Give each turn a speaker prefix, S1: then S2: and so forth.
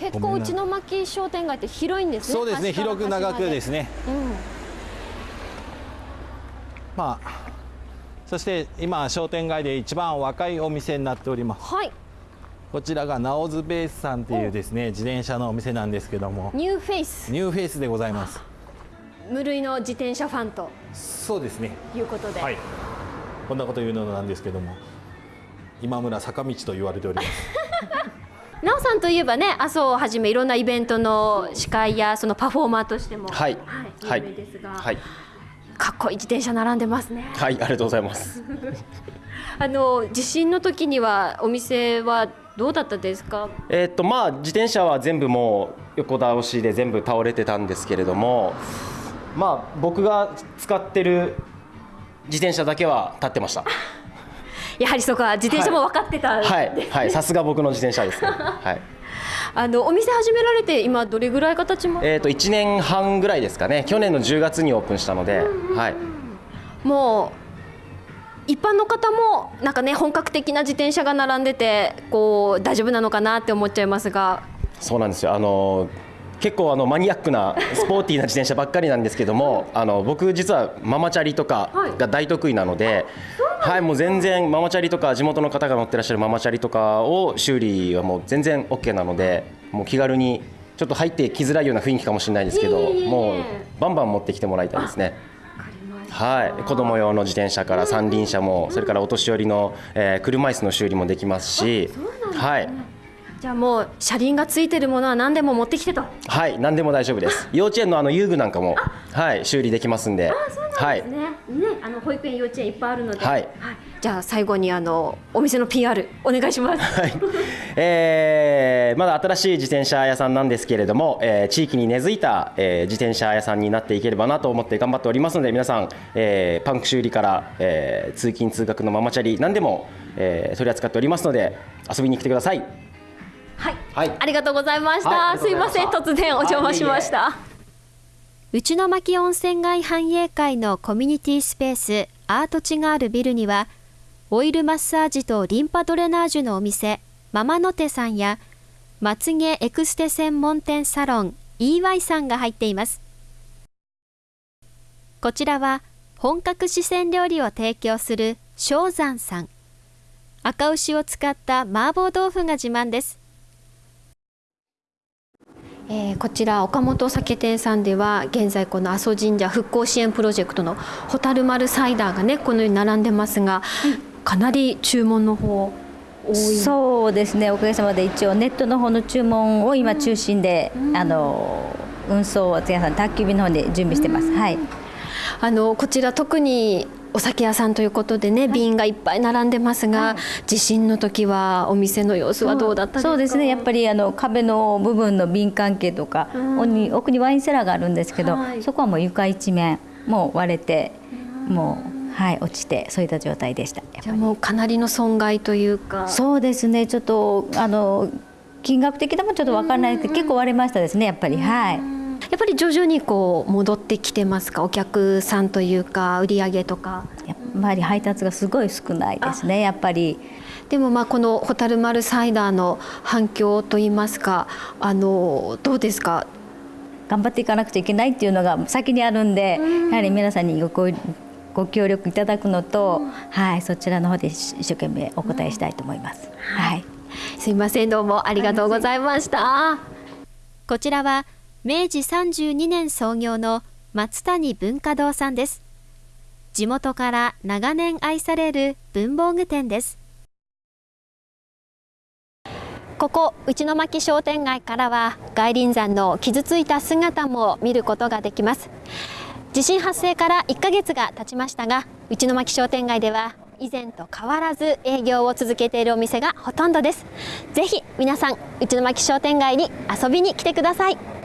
S1: 結構内の巻商店街って広いんですね。
S2: そうですね。広く長くですね。
S1: うん。
S2: まあそして今商店街で一番若いお店になっております。
S1: はい。
S2: こちらがナオズベースさんっていうですね自転車のお店なんですけども。
S1: ニューフェイス。
S2: ニューフェイスでございます。
S1: 無類の自転車ファンと。
S2: そうですね。
S1: いうことで、
S2: はい。こんなこと言うのなんですけども。今村坂道と言われております
S1: なおさんといえばね麻生をはじめいろんなイベントの司会やそのパフォーマーとしても
S3: はい
S1: はい、有名ですが、
S3: はい、
S1: かっこいい自転車並んでますね。
S3: はい、ありがとうございます。
S1: あの地震の時にはお店はどうだったですか？
S3: えーっとまあ自転車は全部もう横倒しで全部倒れてたんですけれども、まあ僕が使ってる自転車だけは立ってました。
S1: やはりそこは自転車も分かってた、
S3: はい、はい、さすが僕の自転車ですね。はい。
S1: あのお店始められて今どれぐらい形も？
S3: えーっと1年半ぐらいですかね。去年の10月にオープンしたので、はい。
S1: もう一般の方もなんかね本格的な自転車が並んでてこう大丈夫なのかなって思っちゃいますが
S3: そうなんですよ。あの結構あのマニアックなスポーティーな自転車ばっかりなんですけども、あの僕実はママチャリとかが大得意なので、はい、もう全然ママチャリとか地元の方が乗ってらっしゃるママチャリとかを修理はもう全然 OK なので、もう気軽にちょっと入ってきづらいような雰囲気かもしれないですけど、もうバンバン持ってきてもらいたいですね。はい、子供用の自転車から三輪車も、それからお年寄りの、えー車椅子の修理もできますし、はい。
S1: じゃあもう車輪がついてるものは何でも持ってきてと
S3: はい、何でも大丈夫です。幼稚園のあの遊具なんかも、はい、修理できますんで。はい。
S1: ね,、ねあの保育園幼稚園いっぱいあるので、
S3: はい。
S1: じゃあ最後にあのお店の PR お願いします。
S3: はい、えーまだ新しい自転車屋さんなんですけれども、えー地域に根付いた、えー自転車屋さんになっていければなと思って頑張っておりますので皆さん、えーパンク修理から、えー通勤通学のママチャリ何でも、えー取り扱っておりますので遊びに来てください。
S1: はい、
S3: はい。
S1: ありがとうございました。すいません。突然お邪魔しました。内の巻温泉街繁栄会のコミュニティスペースアートチがあるビルにはオイルマッサージとリンパドレナージュのお店ママの手さんやまつげエクステ専門店サロン EY さんが入っています。こちらは本格四川料理を提供する正山さん。赤牛を使った麻婆豆腐が自慢です。えーこちら岡本酒店さんでは現在この阿蘇神社復興支援プロジェクトの蛍丸サイダーがねこのように並んでますが、かなり注文の方多い。
S4: そうですね。おかげさまで一応ネットの方の注文を今中心で、あの運送を皆さん宅急便の方で準備してます、はい。
S1: あのこちら特にお酒屋さんということでね、瓶がいっぱい並んでますが、地震の時はお店の様子はどうだったですか？
S4: そうですね。やっぱりあの壁の部分の瓶関係とか、奥に奥にワインセラーがあるんですけど、
S1: はい。
S4: そこはもう床一面もう割れて、もうはい落ちてそういった状態でした
S1: じゃあもうかなりの損害というか。
S4: そうですね。ちょっとあの金額的でもちょっと分からないけど、結構割れましたですねやっぱり。はい。
S1: やっぱり徐々にこう戻ってきてますか？お客さんというか売り上げとか。
S4: やっぱり配達がすごい少ないですねやっぱり。
S1: でもまあこの蛍丸サイダーの反響といいますかあのどうですか？
S4: 頑張っていかなくちゃいけないっていうのが先にあるんで、やはり皆さんにごごご協力いただくのと、はい、そちらの方で一生懸命お答えしたいと思います。はい。
S1: すいませんどうもありがとうございました。こちらは明治32年創業の松谷文化堂さんです。地元から長年愛される文房具店です。ここ内巻商店街からは外輪山の傷ついた姿も見ることができます。地震発生から1ヶ月が経ちましたが内巻商店街では以前と変わらず営業を続けているお店がほとんどです。ぜひ皆さん内巻商店街に遊びに来てください。